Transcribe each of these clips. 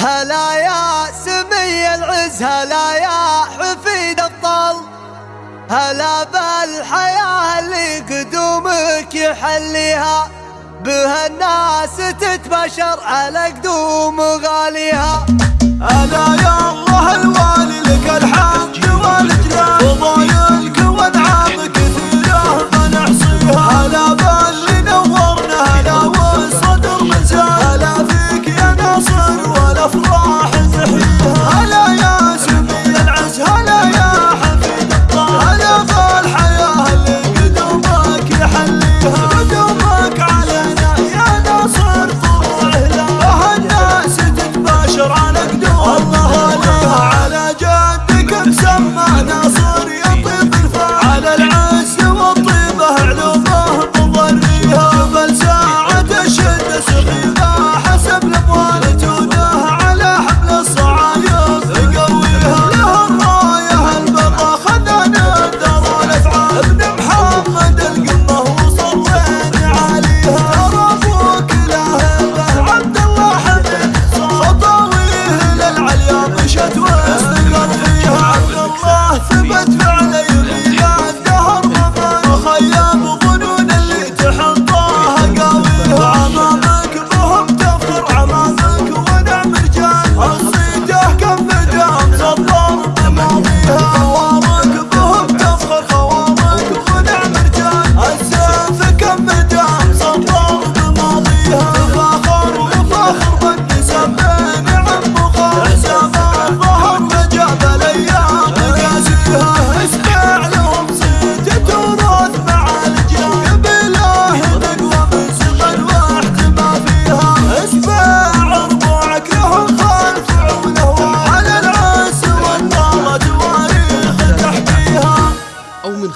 هلا يا سمي العز هلا يا حفيد الطل. هلا بالحياة اللي قدومك يحليها بها الناس تتبشر على قدوم غاليها. love your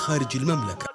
خارج المملكة.